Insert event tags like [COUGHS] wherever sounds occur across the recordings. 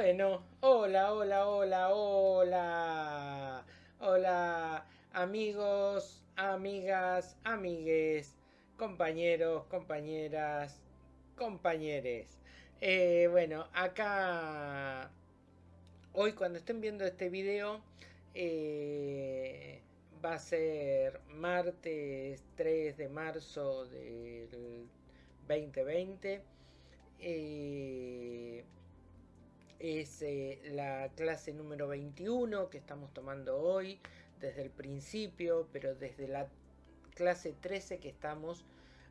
Bueno, hola, hola, hola, hola. Hola, amigos, amigas, amigues, compañeros, compañeras, compañeres. Eh, bueno, acá hoy cuando estén viendo este video eh, va a ser martes 3 de marzo del 2020. Eh, es eh, la clase número 21 que estamos tomando hoy desde el principio, pero desde la clase 13 que estamos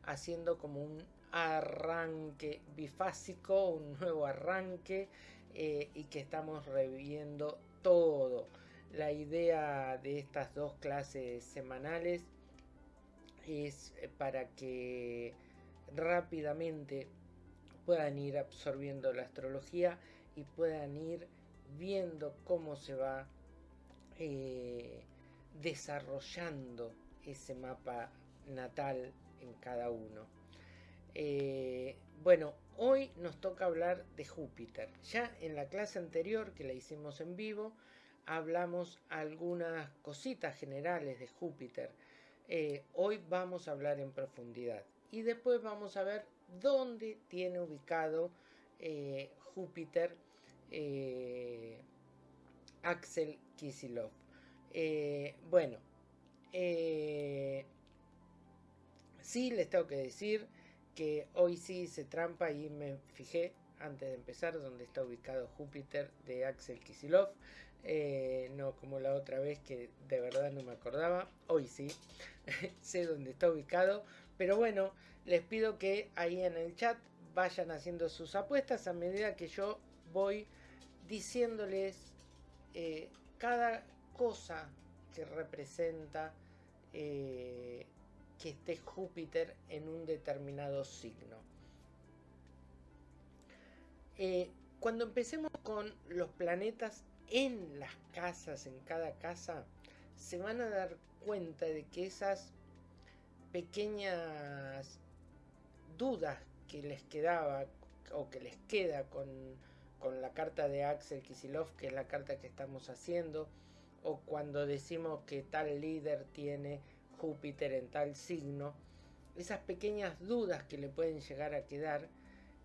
haciendo como un arranque bifásico, un nuevo arranque eh, y que estamos reviendo todo. La idea de estas dos clases semanales es eh, para que rápidamente puedan ir absorbiendo la astrología y puedan ir viendo cómo se va eh, desarrollando ese mapa natal en cada uno. Eh, bueno, hoy nos toca hablar de Júpiter. Ya en la clase anterior que la hicimos en vivo, hablamos algunas cositas generales de Júpiter. Eh, hoy vamos a hablar en profundidad. Y después vamos a ver dónde tiene ubicado Júpiter eh, Axel Kisilov. Eh, bueno, eh, sí les tengo que decir que hoy sí se trampa y me fijé antes de empezar donde está ubicado Júpiter de Axel Kisilov. no como la otra vez que de verdad no me acordaba. Hoy sí, [LAUGHS] sé dónde está ubicado. Pero bueno, les pido que ahí en el chat vayan haciendo sus apuestas a medida que yo voy diciéndoles eh, cada cosa que representa eh, que esté Júpiter en un determinado signo. Eh, cuando empecemos con los planetas en las casas, en cada casa, se van a dar cuenta de que esas pequeñas dudas que les quedaba o que les queda con con la carta de Axel Kisilov, que es la carta que estamos haciendo, o cuando decimos que tal líder tiene Júpiter en tal signo, esas pequeñas dudas que le pueden llegar a quedar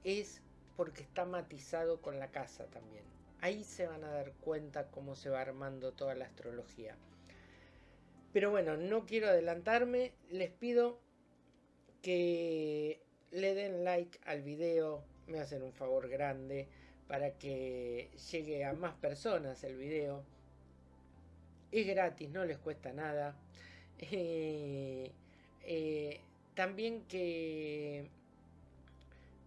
es porque está matizado con la casa también. Ahí se van a dar cuenta cómo se va armando toda la astrología. Pero bueno, no quiero adelantarme, les pido que le den like al video, me hacen un favor grande para que llegue a más personas el video. Es gratis, no les cuesta nada. Eh, eh, también que,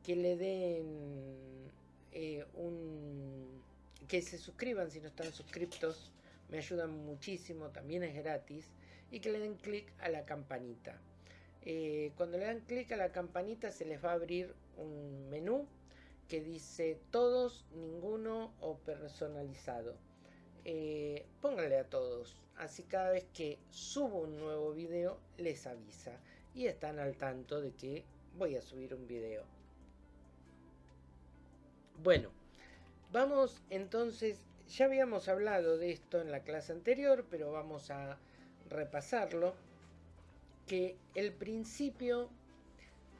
que le den eh, un... que se suscriban si no están suscriptos. Me ayudan muchísimo, también es gratis. Y que le den clic a la campanita. cuando le dan clic a la campanita se les va a abrir un menú que dice todos, ninguno o personalizado. Eh, pónganle a todos, así cada vez que subo un nuevo video les avisa y están al tanto de que voy a subir un video. Bueno, vamos entonces, ya habíamos hablado de esto en la clase anterior, pero vamos a repasarlo, que el principio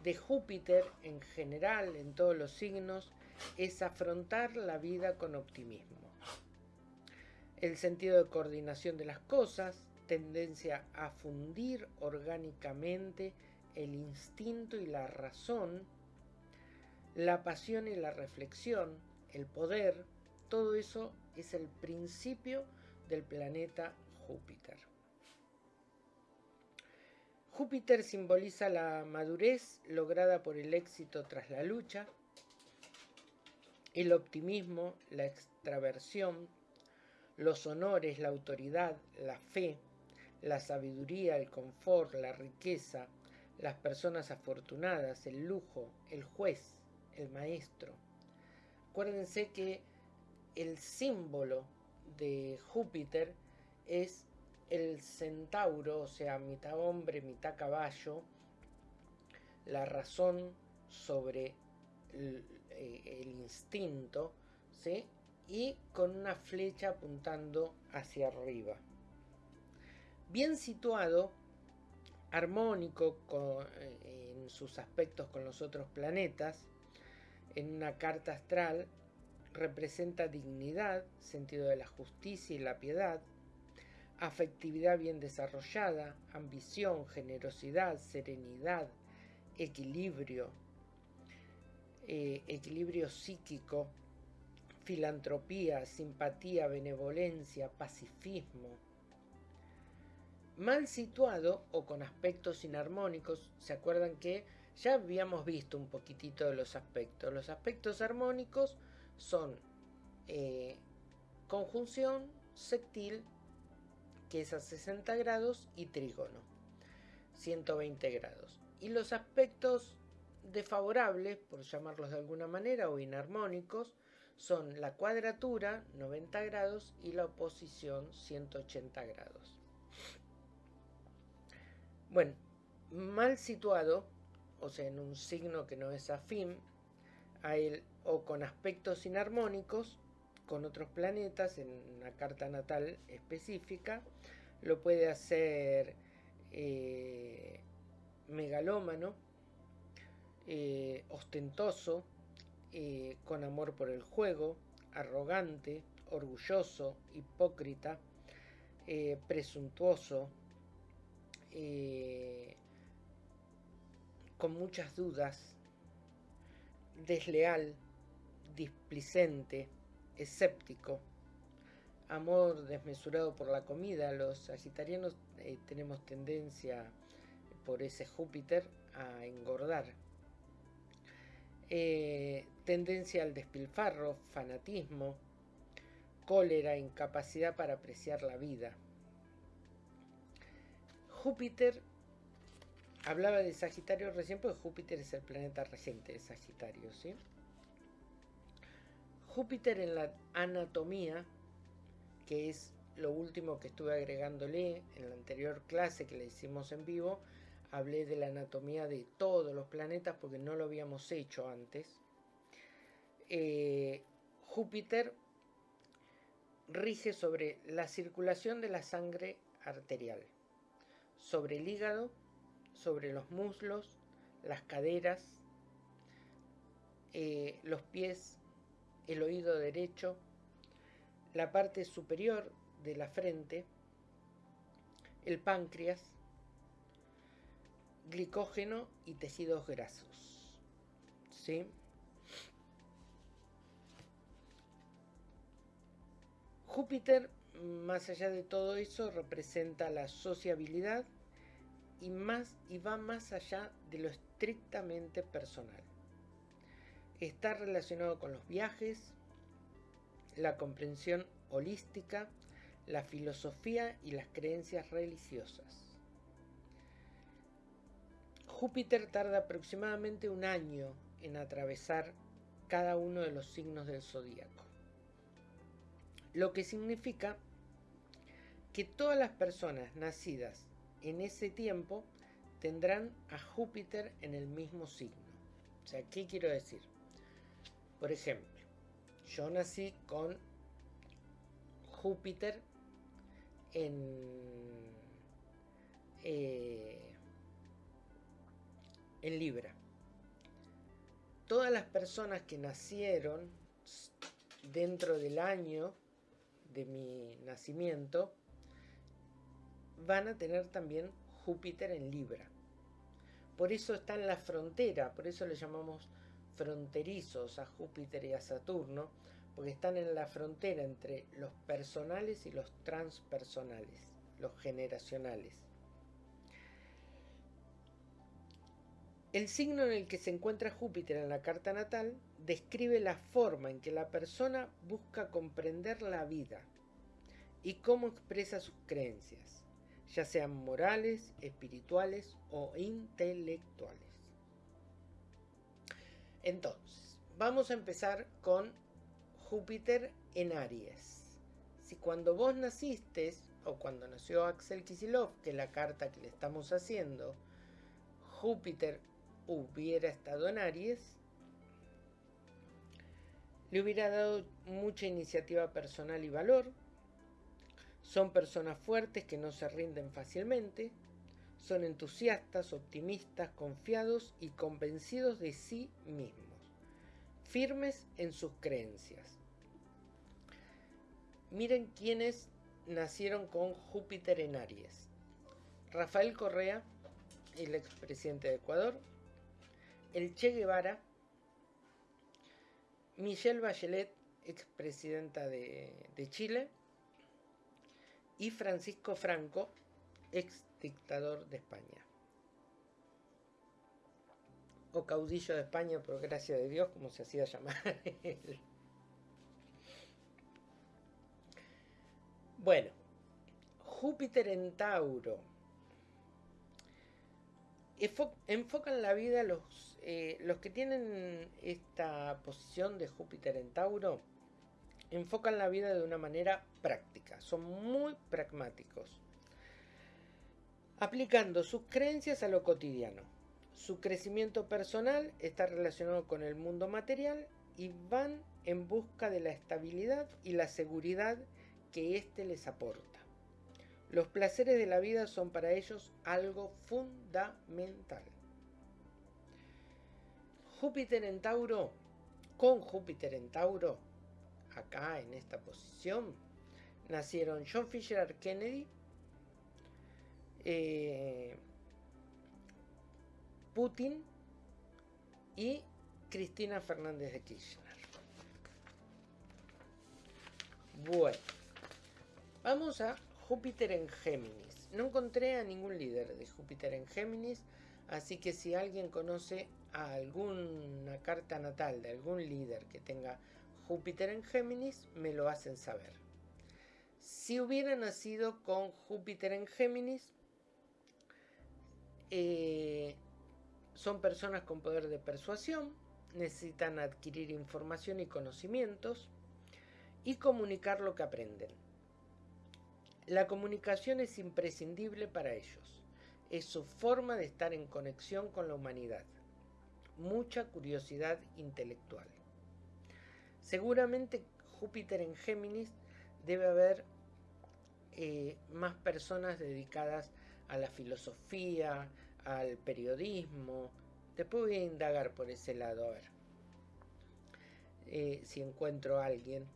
de Júpiter en general, en todos los signos, es afrontar la vida con optimismo. El sentido de coordinación de las cosas, tendencia a fundir orgánicamente el instinto y la razón, la pasión y la reflexión, el poder, todo eso es el principio del planeta Júpiter. Júpiter simboliza la madurez lograda por el éxito tras la lucha, el optimismo, la extraversión, los honores, la autoridad, la fe, la sabiduría, el confort, la riqueza, las personas afortunadas, el lujo, el juez, el maestro. Acuérdense que el símbolo de Júpiter es el centauro, o sea, mitad hombre, mitad caballo, la razón sobre el, eh, instinto, ¿sí? y con una flecha apuntando hacia arriba. Bien situado, armónico eh, en sus aspectos con los otros planetas, en una carta astral representa dignidad, sentido de la justicia y la piedad, afectividad bien desarrollada, ambición, generosidad, serenidad, equilibrio, eh, equilibrio psíquico, filantropía, simpatía, benevolencia, pacifismo. Mal situado o con aspectos inarmónicos, ¿se acuerdan que ya habíamos visto un poquitito de los aspectos? Los aspectos armónicos son eh, conjunción, sectil, que es a 60 grados, y trígono, 120 grados. Y los aspectos desfavorables, por llamarlos de alguna manera, o inarmónicos, son la cuadratura, 90 grados, y la oposición, 180 grados. Bueno, mal situado, o sea, en un signo que no es afín a él, o con aspectos inarmónicos, con otros planetas en una carta natal específica, lo puede hacer eh, megalómano, eh, ostentoso, eh, con amor por el juego, arrogante, orgulloso, hipócrita, presuntuoso, con muchas dudas, desleal, displicente, escéptico, amor desmesurado por la comida. Los sagitarianos eh, tenemos tendencia por ese Júpiter a engordar. Eh, tendencia al despilfarro, fanatismo, cólera, incapacidad para apreciar la vida. Júpiter, hablaba de Sagitario recién porque Júpiter es el planeta regente de Sagitario, ¿sí? Júpiter en la anatomía, que es lo último que estuve agregándole en la anterior clase que le hicimos en vivo, hablé de la anatomía de todos los planetas porque no lo habíamos hecho antes. Eh, Júpiter rige sobre la circulación de la sangre arterial, sobre el hígado, sobre los muslos, las caderas, eh, los pies, el oído derecho, la parte superior de la frente, el páncreas, glicógeno y tejidos grasos. ¿Sí? Júpiter, más allá de todo eso, representa la sociabilidad y, más, y va más allá de lo estrictamente personal. Está relacionado con los viajes, la comprensión holística, la filosofía y las creencias religiosas. Júpiter tarda aproximadamente un año en atravesar cada uno de los signos del zodíaco, lo que significa que todas las personas nacidas en ese tiempo tendrán a Júpiter en el mismo signo. O sea, ¿qué quiero decir? Por ejemplo, yo nací con Júpiter en, eh, en Libra. Todas las personas que nacieron dentro del año de mi nacimiento van a tener también Júpiter en Libra. Por eso está en la frontera, por eso le llamamos fronterizos a Júpiter y a Saturno, porque están en la frontera entre los personales y los transpersonales, los generacionales. El signo en el que se encuentra Júpiter en la carta natal describe la forma en que la persona busca comprender la vida y cómo expresa sus creencias, ya sean morales, espirituales o intelectuales. Entonces, vamos a empezar con Júpiter en Aries. Si cuando vos naciste, o cuando nació Axel Kisilov, que es la carta que le estamos haciendo, Júpiter hubiera estado en Aries, le hubiera dado mucha iniciativa personal y valor. Son personas fuertes que no se rinden fácilmente. Son entusiastas, optimistas, confiados y convencidos de sí mismos. Firmes en sus creencias. Miren quiénes nacieron con Júpiter en Aries. Rafael Correa, el expresidente de Ecuador. El Che Guevara, Michelle Bachelet, expresidenta de, de Chile, y Francisco Franco, ex dictador de España. O caudillo de España, por gracia de Dios, como se hacía llamar. [LAUGHS] Bueno, Júpiter en Tauro. Enfocan la vida los eh, los que tienen esta posición de Júpiter en Tauro enfocan la vida de una manera práctica, son muy pragmáticos, aplicando sus creencias a lo cotidiano. Su crecimiento personal está relacionado con el mundo material y van en busca de la estabilidad y la seguridad que éste les aporta. Los placeres de la vida son para ellos algo fundamental. Júpiter en Tauro, con Júpiter en Tauro, acá en esta posición, nacieron John Fisher Kennedy, eh, Putin y Cristina Fernández de Kirchner. Bueno, vamos a Júpiter en Géminis. No encontré a ningún líder de Júpiter en Géminis, así que si alguien conoce alguna carta natal de algún líder que tenga Júpiter en Géminis, me lo hacen saber. Si hubiera nacido con Júpiter en Géminis, eh, son personas con poder de persuasión, necesitan adquirir información y conocimientos y comunicar lo que aprenden. La comunicación es imprescindible para ellos. Es su forma de estar en conexión con la humanidad mucha curiosidad intelectual. Seguramente Júpiter en Géminis debe haber eh, más personas dedicadas a la filosofía, al periodismo. Después voy a indagar por ese lado a ver eh, si encuentro a alguien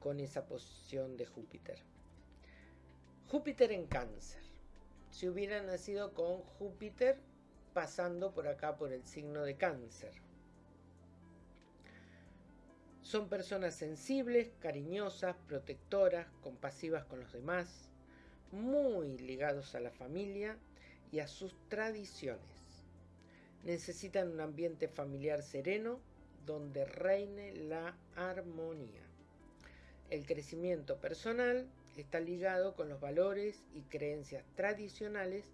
con esa posición de Júpiter. Júpiter en cáncer. Si hubiera nacido con Júpiter pasando por acá por el signo de cáncer. Son personas sensibles, cariñosas, protectoras, compasivas con los demás, muy ligados a la familia y a sus tradiciones. Necesitan un ambiente familiar sereno donde reine la armonía. El crecimiento personal está ligado con los valores y creencias tradicionales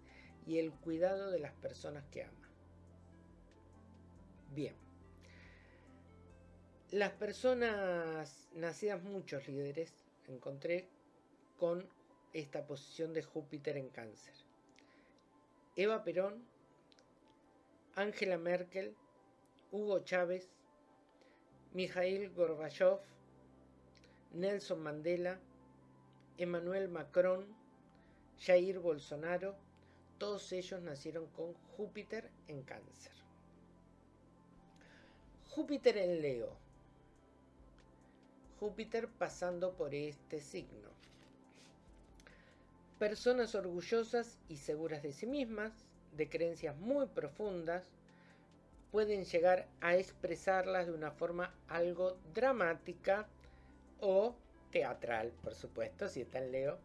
y el cuidado de las personas que ama. Bien. Las personas nacidas muchos líderes encontré con esta posición de Júpiter en cáncer. Eva Perón, Angela Merkel, Hugo Chávez, Mikhail Gorbachev, Nelson Mandela, Emmanuel Macron, Jair Bolsonaro, todos ellos nacieron con Júpiter en cáncer. Júpiter en Leo. Júpiter pasando por este signo. Personas orgullosas y seguras de sí mismas, de creencias muy profundas, pueden llegar a expresarlas de una forma algo dramática o teatral, por supuesto, si está en Leo,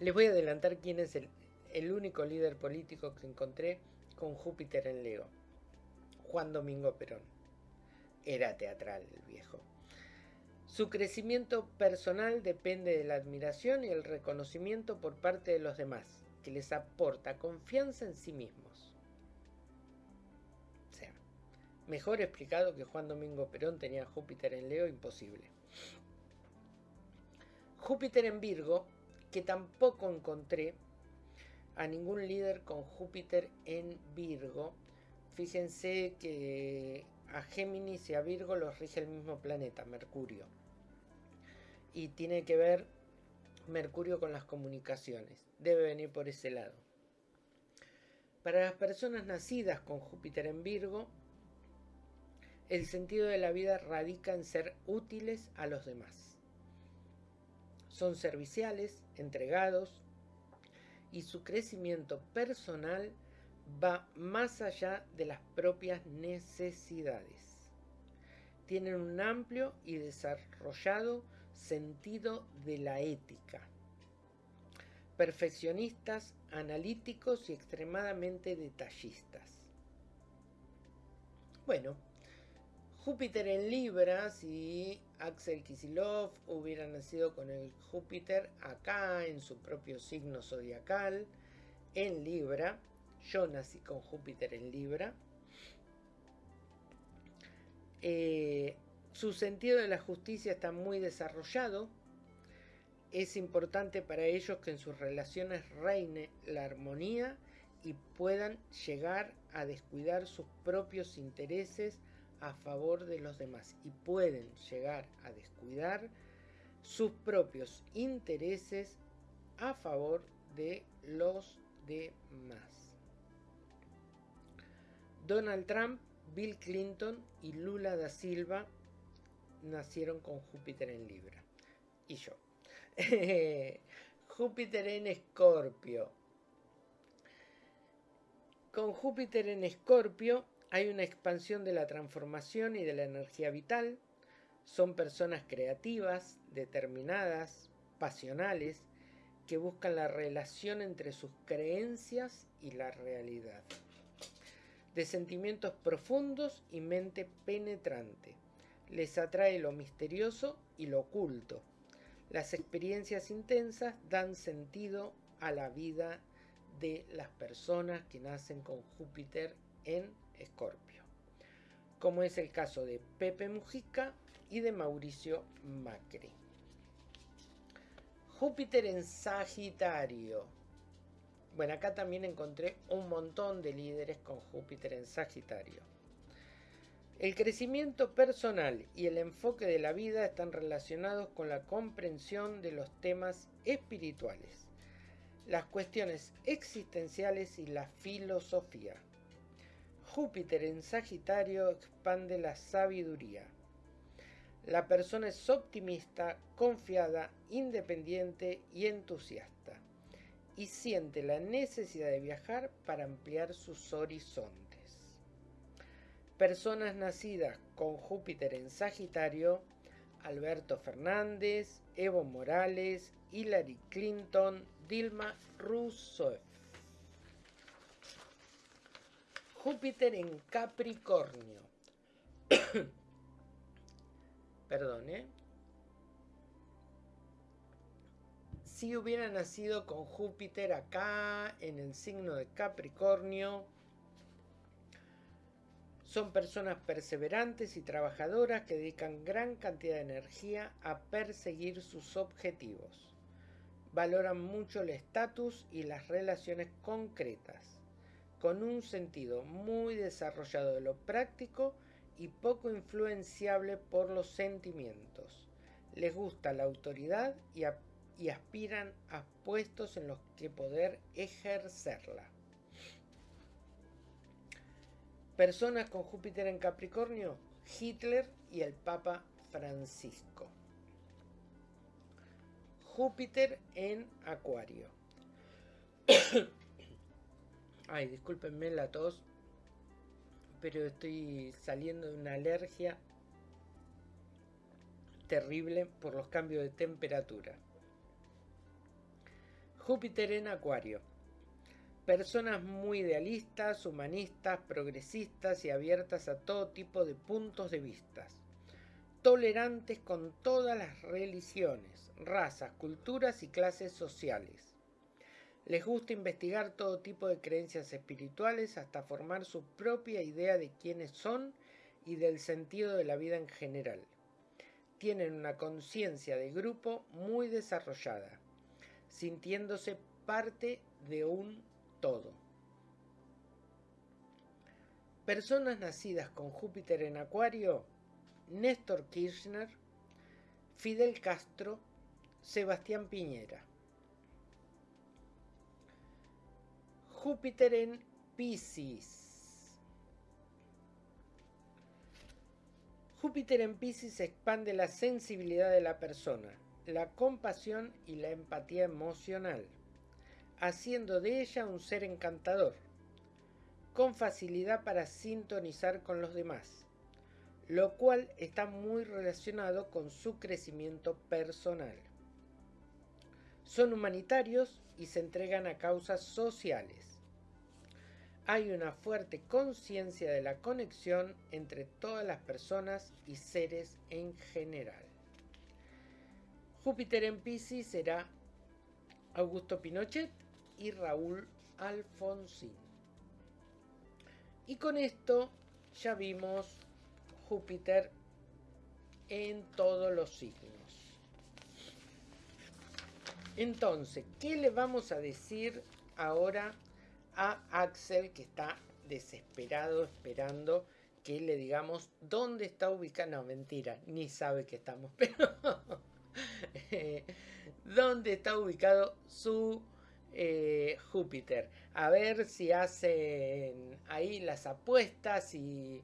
les voy a adelantar quién es el, único líder político que encontré con Júpiter en Leo. Juan Domingo Perón. Era teatral el viejo. Su crecimiento personal depende de la admiración y el reconocimiento por parte de los demás, que les aporta confianza en sí mismos. O sea, mejor explicado que Juan Domingo Perón tenía Júpiter en Leo, imposible. Júpiter en Virgo que tampoco encontré a ningún líder con Júpiter en Virgo. Fíjense que a Géminis y a Virgo los rige el mismo planeta, Mercurio. Y tiene que ver Mercurio con las comunicaciones. Debe venir por ese lado. Para las personas nacidas con Júpiter en Virgo, el sentido de la vida radica en ser útiles a los demás. Son serviciales, entregados, y su crecimiento personal va más allá de las propias necesidades. Tienen un amplio y desarrollado sentido de la ética. Perfeccionistas, analíticos y extremadamente detallistas. Bueno, Júpiter en Libra, si Axel Kisilov hubiera nacido con el Júpiter acá en su propio signo zodiacal, en Libra, yo nací con Júpiter en Libra, eh, su sentido de la justicia está muy desarrollado. Es importante para ellos que en sus relaciones reine la armonía y puedan llegar a descuidar sus propios intereses a favor de los demás y pueden llegar a descuidar sus propios intereses a favor de los demás. Donald Trump, Bill Clinton y Lula da Silva nacieron con Júpiter en Libra. Y yo. [LAUGHS] Júpiter en Escorpio. Con Júpiter en Escorpio hay una expansión de la transformación y de la energía vital. Son personas creativas, determinadas, pasionales, que buscan la relación entre sus creencias y la realidad. De sentimientos profundos y mente penetrante. Les atrae lo misterioso y lo oculto. Las experiencias intensas dan sentido a la vida de las personas que nacen con Júpiter en Escorpio, como es el caso de Pepe Mujica y de Mauricio Macri. Júpiter en Sagitario. Bueno, acá también encontré un montón de líderes con Júpiter en Sagitario. El crecimiento personal y el enfoque de la vida están relacionados con la comprensión de los temas espirituales, las cuestiones existenciales y la filosofía. Júpiter en Sagitario expande la sabiduría. La persona es optimista, confiada, independiente y entusiasta, y siente la necesidad de viajar para ampliar sus horizontes. Personas nacidas con Júpiter en Sagitario, Alberto Fernández, Evo Morales, Hillary Clinton, Dilma Rousseff. Júpiter en Capricornio. [COUGHS] Perdón, ¿eh? Si hubiera nacido con Júpiter acá en el signo de Capricornio, son personas perseverantes y trabajadoras que dedican gran cantidad de energía a perseguir sus objetivos. Valoran mucho el estatus y las relaciones concretas con un sentido muy desarrollado de lo práctico y poco influenciable por los sentimientos. Les gusta la autoridad y, y aspiran a puestos en los que poder ejercerla. Personas con Júpiter en Capricornio, Hitler y el Papa Francisco. Júpiter en Acuario. [COUGHS] Ay, discúlpenme la tos, pero estoy saliendo de una alergia terrible por los cambios de temperatura. Júpiter en Acuario. Personas muy idealistas, humanistas, progresistas y abiertas a todo tipo de puntos de vista. Tolerantes con todas las religiones, razas, culturas y clases sociales les gusta investigar todo tipo de creencias espirituales hasta formar su propia idea de quiénes son y del sentido de la vida en general. Tienen una conciencia de grupo muy desarrollada, sintiéndose parte de un todo. Personas nacidas con Júpiter en Acuario, Néstor Kirchner, Fidel Castro, Sebastián Piñera. Júpiter en Pisces. Júpiter en Pisces expande la sensibilidad de la persona, la compasión y la empatía emocional, haciendo de ella un ser encantador, con facilidad para sintonizar con los demás, lo cual está muy relacionado con su crecimiento personal. Son humanitarios y se entregan a causas sociales hay una fuerte conciencia de la conexión entre todas las personas y seres en general. Júpiter en Pisces será Augusto Pinochet y Raúl Alfonsín. Y con esto ya vimos Júpiter en todos los signos. Entonces, ¿qué le vamos a decir ahora a Axel que está desesperado esperando que le digamos dónde está ubicado. No, mentira, ni sabe que estamos, [LAUGHS] pero [LAUGHS] dónde está ubicado su eh, Júpiter. A ver si hacen ahí las apuestas y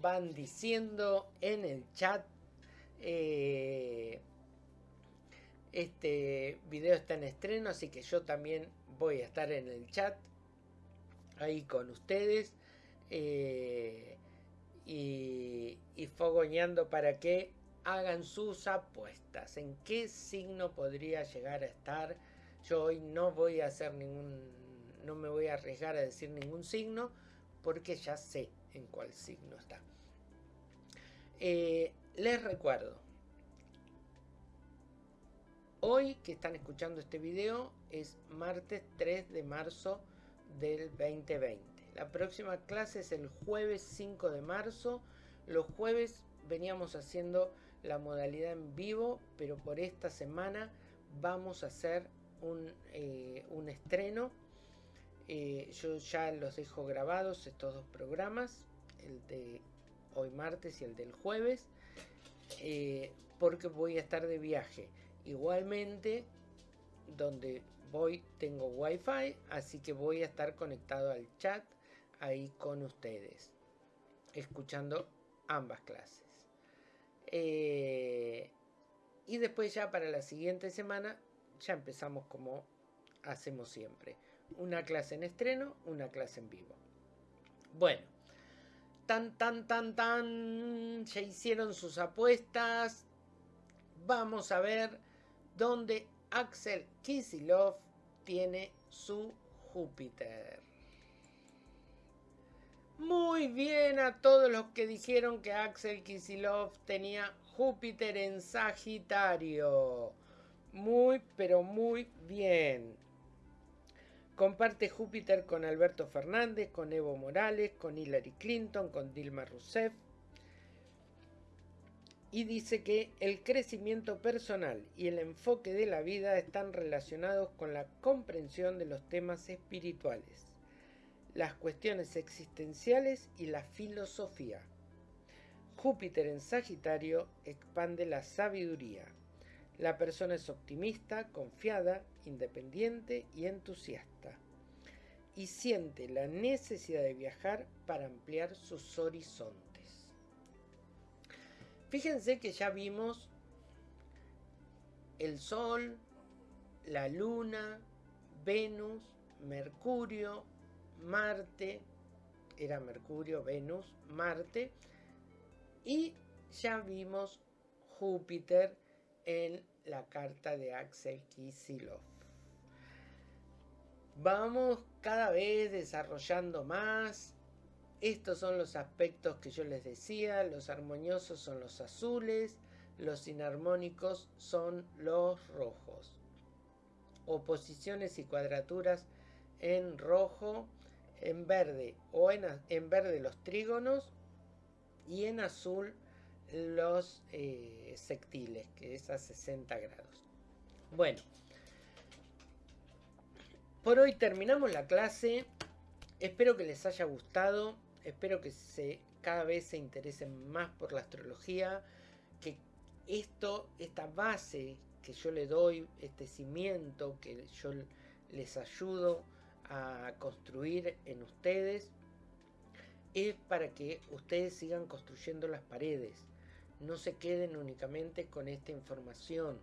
van diciendo en el chat. Eh, este video está en estreno, así que yo también voy a estar en el chat ahí con ustedes eh, y, y fogoneando para que hagan sus apuestas. ¿En qué signo podría llegar a estar? Yo hoy no voy a hacer ningún, no me voy a arriesgar a decir ningún signo porque ya sé en cuál signo está. Eh, les recuerdo, hoy que están escuchando este video es martes 3 de marzo del 2020. La próxima clase es el jueves 5 de marzo. Los jueves veníamos haciendo la modalidad en vivo, pero por esta semana vamos a hacer un, eh, estreno. Eh, yo ya los dejo grabados estos dos programas, el de hoy martes y el del jueves, eh, porque voy a estar de viaje. Igualmente, donde voy, tengo wifi, así que voy a estar conectado al chat ahí con ustedes, escuchando ambas clases. Eh, y después ya para la siguiente semana ya empezamos como hacemos siempre. Una clase en estreno, una clase en vivo. Bueno, tan, tan, tan, tan, ya hicieron sus apuestas. Vamos a ver dónde Axel Kisilov tiene su Júpiter. Muy bien a todos los que dijeron que Axel Kisilov tenía Júpiter en Sagitario. Muy, pero muy bien. Comparte Júpiter con Alberto Fernández, con Evo Morales, con Hillary Clinton, con Dilma Rousseff, y dice que el crecimiento personal y el enfoque de la vida están relacionados con la comprensión de los temas espirituales, las cuestiones existenciales y la filosofía. Júpiter en Sagitario expande la sabiduría. La persona es optimista, confiada, independiente y entusiasta. Y siente la necesidad de viajar para ampliar sus horizontes. Fíjense que ya vimos el Sol, la Luna, Venus, Mercurio, Marte, era Mercurio, Venus, Marte, y ya vimos Júpiter en la carta de Axel Kisilov. Vamos cada vez desarrollando más estos son los aspectos que yo les decía, los armoniosos son los azules, los inarmónicos son los rojos. Oposiciones y cuadraturas en rojo, en verde o en, verde los trígonos y en azul los eh, sectiles, que es a 60 grados. Bueno, por hoy terminamos la clase. Espero que les haya gustado espero que se, cada vez se interesen más por la astrología, que esto, esta base que yo le doy, este cimiento que yo les ayudo a construir en ustedes, es para que ustedes sigan construyendo las paredes. No se queden únicamente con esta información.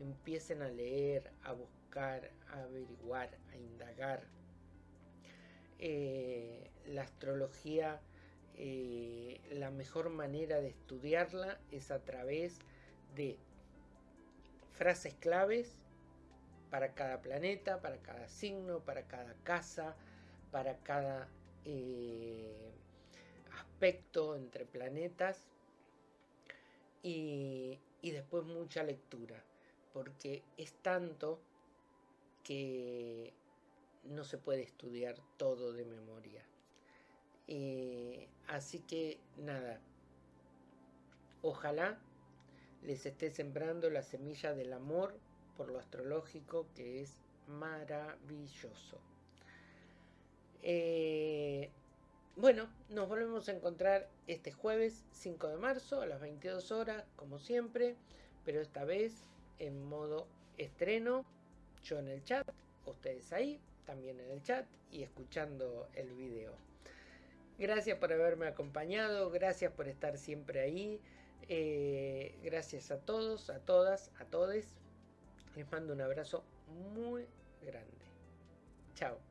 Empiecen a leer, a buscar, a averiguar, a indagar. Eh, la astrología, eh, la mejor manera de estudiarla es a través de frases claves para cada planeta, para cada signo, para cada casa, para cada eh, aspecto entre planetas y, y después mucha lectura, porque es tanto que no se puede estudiar todo de memoria. Eh, así que nada, ojalá les esté sembrando la semilla del amor por lo astrológico que es maravilloso. Eh, bueno, nos volvemos a encontrar este jueves 5 de marzo a las 22 horas, como siempre, pero esta vez en modo estreno, yo en el chat, ustedes ahí, también en el chat y escuchando el video. Gracias por haberme acompañado, gracias por estar siempre ahí, eh, gracias a todos, a todas, a todes. Les mando un abrazo muy grande. Chao.